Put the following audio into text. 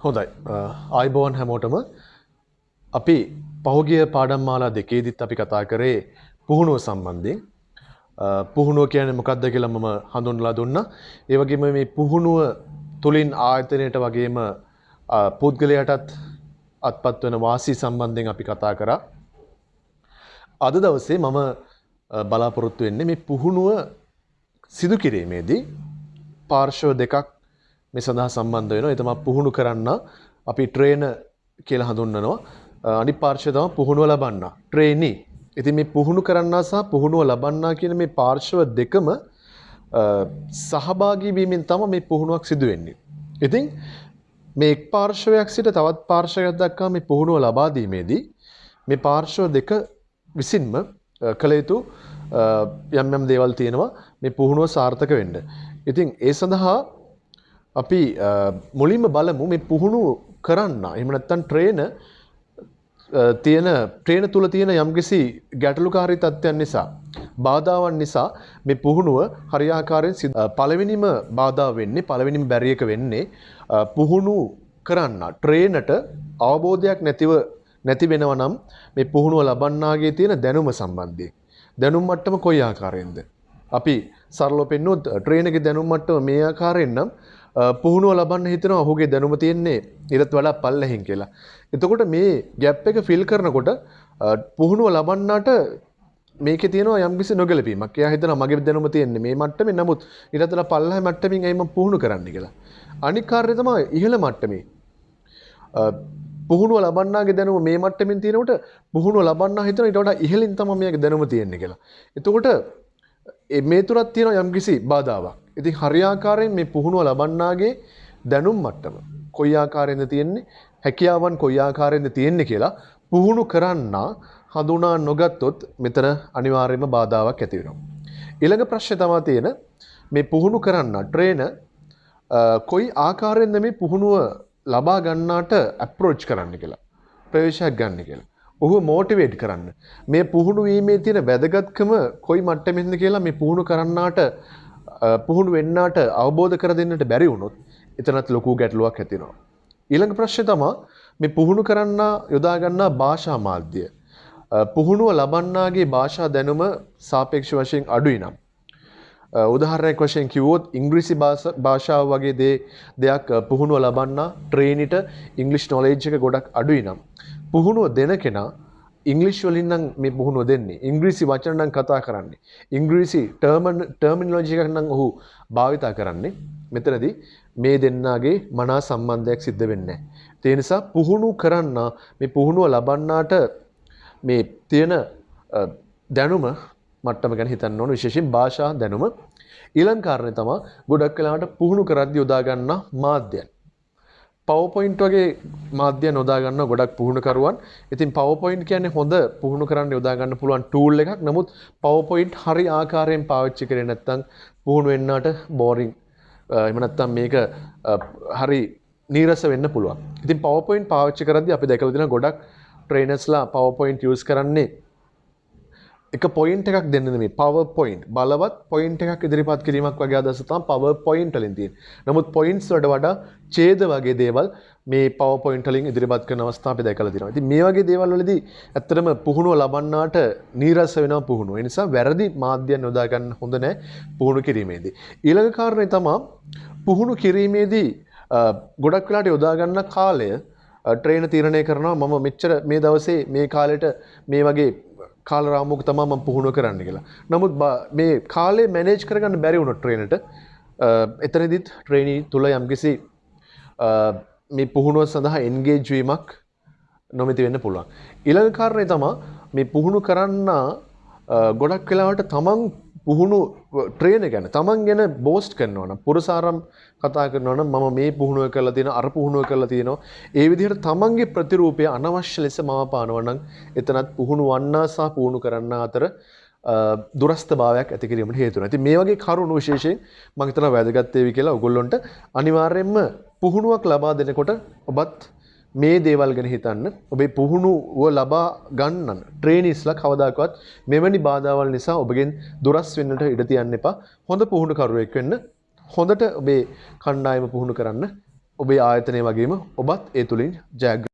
හොඳයි. ආයිබෝන් හැමෝටම අපි පහුගිය පාඩම් මාලා දෙකේදිත් අපි කතා කරේ පුහුණුව සම්බන්ධයෙන්. පුහුණුව කියන මොකක්ද කියලා මම හඳුන්ලා දුන්න. ඒවගේම මේ පුහුණුව තුළින් ආයතනයට වගේම පුද්ගලයටත් අත්පත් වන වාසී සම්බන්ධයෙන් අපි කතා කරා. අද දවසේ මම බලාපොරොත්තු වෙන්නේ මේ පුහුණුව සිදු කිරීමේදී පාර්ශව දෙකක් මේ සඳහා සම්බන්ධ වෙනවා. ඒ තමයි පුහුණු කරන්න අපි ට්‍රේන කියලා හඳුන්වනවා. අනිත් පාර්ශවය තමයි පුහුණුව ලබන්න. ට්‍රේනි. ඉතින් මේ පුහුණු කරන්නා සහ පුහුණුව ලබන්නා කියන මේ පාර්ශව දෙකම සහභාගී වීමෙන් තමයි මේ පුහුණුවක් සිදු වෙන්නේ. ඉතින් මේ එක් පාර්ශවයක් සිට තවත් පාර්ශවයක් දක්වා මේ පුහුණුව ලබා දීමේදී මේ පාර්ශව දෙක විසින්ම කළ යුතු යම් යම් දේවල් තියෙනවා මේ පුහුණුව සාර්ථක වෙන්න. ඉතින් ඒ සඳහා අපි මුලින්ම බලමු මේ පුහුණු කරන්න. එහෙම නැත්නම් ට්‍රේන තියෙන ට්‍රේන තුල තියෙන යම්කිසි ගැටලුකාරී තත්ත්වයන් නිසා බාධාවන් නිසා මේ පුහුණුව හරියාකාරයෙන් පළවෙනිම බාධා වෙන්නේ පළවෙනිම බැරියක වෙන්නේ පුහුණු කරන්න. ට්‍රේනට අවබෝධයක් නැතිව නැති වෙනවා නම් මේ පුහුණුව ලබන්නාගේ තියෙන දැනුම සම්බන්ධයෙන්. දැනුම් මට්ටම කොයි ආකාරයෙන්ද? අපි සරලව පෙන්වුවොත් ට්‍රේනගේ දැනුම් මට්ටම මේ ආකාරයෙන් නම් පුහුණුව ලබන්න හිතනවා ඔහුගේ දැනුම තියෙන්නේ ඊටත් වඩා පල්ලෙහින් කියලා. එතකොට මේ ගැප් එක ෆිල් කරනකොට පුහුණුව ලබන්නට මේකේ තියෙනවා යම්කිසි නොගැලපීමක්. එයා හිතනවා මගේ දැනුම තියෙන්නේ මේ මට්ටමේ නමුත් ඊටත් වඩා පල්ලෙහා මට්ටමින් ඇයි මම පුහුණු කරන්න කියලා. අනික් කාර්යය තමයි ඉහළ මට්ටමේ. පුහුණුව ලබන්නාගේ දැනුම මේ මට්ටමින් තියෙනකොට පුහුණුව ලබන්නා හිතන ඊට වඩා ඉහළින් තමයි මේකේ දැනුම තියෙන්නේ කියලා. එතකොට මේ තුරත් තියෙනවා යම්කිසි බාධාවක්. ඉතින් හරියාකාරයෙන් මේ පුහුණුව ලබන්නාගේ දැනුම් මට්ටම කොයි ආකාරයෙන්ද තියෙන්නේ හැකියාවන් කොයි ආකාරයෙන්ද තියෙන්නේ කියලා පුහුණු කරන්න හඳුනා නොගත්තොත් මෙතන අනිවාර්යයෙන්ම බාධාවක් ඇති වෙනවා. ඊළඟ ප්‍රශ්නේ තමයි තියෙන මේ පුහුණු කරන්න ට්‍රේන කොයි ආකාරයෙන්ද මේ පුහුණුව ලබා ගන්නාට ඇප්‍රෝච් කරන්න කියලා. ප්‍රවේශයක් ගන්න කියලා. ඔහු මෝටිවේට් කරන්න. මේ පුහුණු වීමේ තියෙන වැදගත්කම කොයි මට්ටමින්ද කියලා මේ පුහුණු කරන්නාට පුහුණු වෙන්නට අවබෝධ කර දෙන්නට බැරි වුණොත් එතනත් ලොකු ගැටලුවක් ඇතිනවා. ඊළඟ ප්‍රශ්නය තමා මේ පුහුණු කරන්න යොදාගන්නා භාෂා මාධ්‍ය. පුහුණුව ලබන්නාගේ භාෂා දැනුම සාපේක්ෂ වශයෙන් අඩුයි නම්. උදාහරණයක් වශයෙන් කිව්වොත් ඉංග්‍රීසි භාෂාව වගේ දේ දෙයක් පුහුණුව ලබන්න ට්‍රේනිට ඉංග්ලිෂ් නොලේජ් එක ගොඩක් අඩුයි නම් පුහුණුව දෙන කෙනා ඉංගලිෂ් වලින් නම් මේ පුහුණුව දෙන්නේ ඉංග්‍රීසි වචන නම් කතා කරන්නේ. ඉංග්‍රීසි ටර්මන් ටර්මිනොලොජි එකක් නම් ඔහු භාවිතා කරන්නේ. මෙතනදී මේ දෙන්නාගේ මනා සම්බන්ධයක් සිද්ධ වෙන්නේ නැහැ. ඒ නිසා පුහුණු කරන්න මේ පුහුණුව ලබන්නාට මේ තියෙන දැනුම මට්ටම ගැන හිතන්න ඕන. විශේෂයෙන් භාෂා දැනුම. ඊළඟ කාරණේ තමයි ගොඩක් වෙලාවට පුහුණු කරද්දී යොදා ගන්න මාධ්‍යයන්. පවපොයින්ට් වගේ මාධ්‍ය නොදා ගන්න ගොඩක් පුහුණුකරුවන්. ඉතින් පවපොයින්ට් කියන්නේ හොඳ පුහුණු කරන්න යොදා ගන්න පුළුවන් ටූල් එකක්. නමුත් පවපොයින්ට් හරි ආකාරයෙන් පාවිච්චි කරේ නැත්නම් පුහුණු වෙන්නට බෝරින් එහෙම නැත්නම් මේක හරි නීරස වෙන්න පුළුවන්. ඉතින් පවපොයින්ට් පාවිච්චි කරද්දී අපි දැකලා තියෙන ගොඩක් ට්‍රේනර්ස්ලා පවපොයින්ට් යූස් කරන්නේ එක පොයින්ට එකක් දෙන්න මේ පව පොයින්් බලවත් පොයින්ට එකක් ඉදිරිපත් කිරීමක් වගේ අදස තම පව පොයින්ට ලින් තින් නමුත් පොයින්ස් වඩ වඩා චේද වගේ දේවල් මේ පව පොයින්ටලින් ඉදිරිපත් කරන අවස්ථාප දැකල තිනවා ති මේ වගේ දේවල්ලදී ඇත්තරම පුහුණුව ලබන්නාට නීරස වෙන පුහුණුව. නිසා වැරදි මාධ්‍යයන් යොදාගන්න හොඳ නෑ පුහුණු කිරීමේදී. ඊළඟ කාරණය තමා පුහුණු කිරීමේදී ගොඩක් වෙලාට යොදාගන්න කාලය ට්‍රේන තීරණය කරනවා. මම මෙච්චර මේ දවසේ මේ කාලෙට මේ වගේ කාලරාමුක තමා මම පුහුණුව කරන්න කියලා. නමුත් මේ කාලේ මැනේජ් කරගන්න බැරි වුණොත් ට්‍රේනට එතනදිත් ට්‍රේනී තුල යම්කිසි මේ පුහුණුව සඳහා එන්ගේජ් වීමක් නොමැති වෙන්න පුළුවන්. ඊළඟ කාරණේ තමා මේ පුහුණු කරන්න ගොඩක් වෙලාවට තමන් පුහුණු ට්‍රේන ගැන. තමන් ගැන බෝස්ට් කරනවන පුරසාරම් කතා කරනවන මම මේ පුහුණුව කරලා තියෙන අර පුහුණුව කරලා තියෙනවා. ඒ විදිහට තමන්ගේ ප්‍රතිරූපය අනවශ්‍ය ලෙස මම පානවනම් එතනත් පුහුණු වන්නා සහ පුහුණු කරන්න අතර දුරස්ථ භාවයක් ඇති කිරීමට හේතුන ඇති මේ වගේ කරුණු විශේෂයෙන් මම හිතනවා වැදගත් වේවි කියලා ඔයගොල්ලොන්ට අනිවාර්යයෙන්ම පුහුණුවක් ලබා දෙනකොට ඔබත් මේ දේවල් ගැන හිතන්න ඔබේ පුහුණුව ලබා ගන්නන්න ට්‍රේනිස්ලා කවදාකවත් මෙවැනි බාධාවල් නිසා ඔබගෙන් දුරස් වෙන්නට ඉඩ තියන්න එපා. හොඳ පුහුණු කරුවෙක් වෙන්න හොඳට ඔබේ කණ්ඩායම පුහුණු කරන්න ඔබේ ආයතනය වගේම ඔබත් ඒ තුළින් ජයග්‍ර